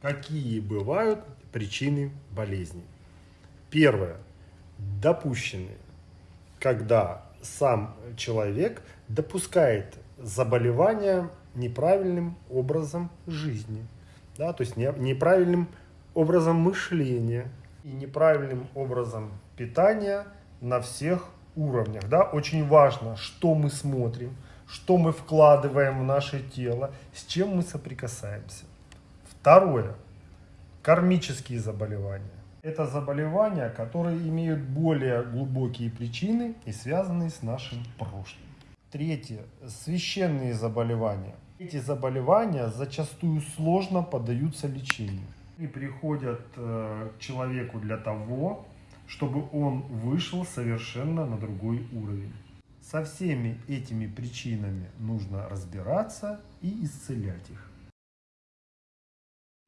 Какие бывают причины болезней? Первое. Допущенные. Когда сам человек допускает заболевание неправильным образом жизни, да, то есть неправильным образом мышления и неправильным образом питания на всех уровнях. Да? Очень важно, что мы смотрим, что мы вкладываем в наше тело, с чем мы соприкасаемся. Второе. Кармические заболевания. Это заболевания, которые имеют более глубокие причины и связанные с нашим прошлым. Третье. Священные заболевания. Эти заболевания зачастую сложно поддаются лечению. И приходят э, к человеку для того, чтобы он вышел совершенно на другой уровень. Со всеми этими причинами нужно разбираться и исцелять их.